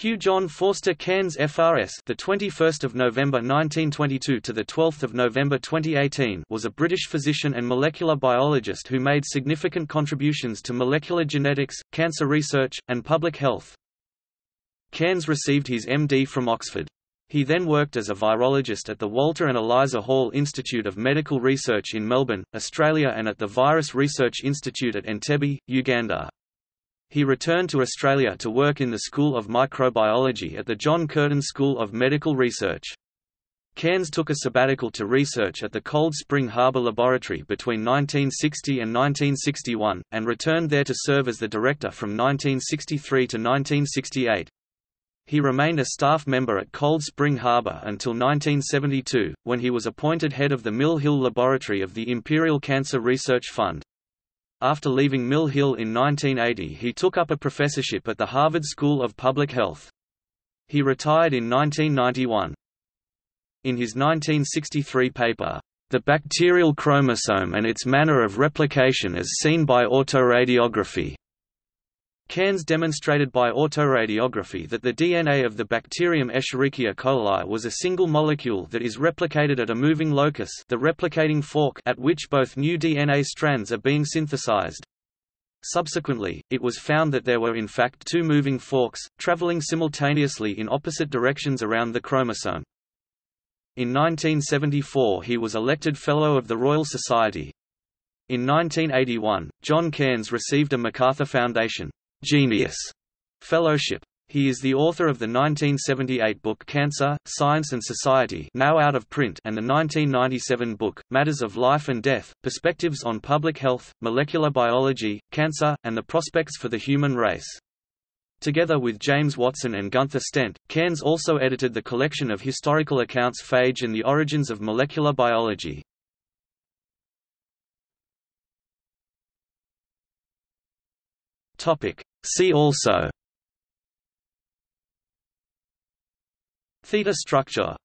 Hugh John Forster Cairns FRS the 21st of November 1922 to the 12th of November 2018 was a British physician and molecular biologist who made significant contributions to molecular genetics, cancer research, and public health. Cairns received his MD from Oxford. He then worked as a virologist at the Walter and Eliza Hall Institute of Medical Research in Melbourne, Australia and at the Virus Research Institute at Entebbe, Uganda. He returned to Australia to work in the School of Microbiology at the John Curtin School of Medical Research. Cairns took a sabbatical to research at the Cold Spring Harbor Laboratory between 1960 and 1961, and returned there to serve as the director from 1963 to 1968. He remained a staff member at Cold Spring Harbor until 1972, when he was appointed head of the Mill Hill Laboratory of the Imperial Cancer Research Fund. After leaving Mill Hill in 1980 he took up a professorship at the Harvard School of Public Health. He retired in 1991. In his 1963 paper, The Bacterial Chromosome and Its Manner of Replication as Seen by Autoradiography, Cairns demonstrated by autoradiography that the DNA of the bacterium Escherichia coli was a single molecule that is replicated at a moving locus the replicating fork at which both new DNA strands are being synthesized. Subsequently, it was found that there were in fact two moving forks, traveling simultaneously in opposite directions around the chromosome. In 1974 he was elected Fellow of the Royal Society. In 1981, John Cairns received a MacArthur Foundation Genius Fellowship. He is the author of the 1978 book Cancer, Science and Society now out of print and the 1997 book, Matters of Life and Death, Perspectives on Public Health, Molecular Biology, Cancer, and the Prospects for the Human Race. Together with James Watson and Gunther Stent, Cairns also edited the collection of historical accounts Phage and the Origins of Molecular Biology. Topic. See also Theta structure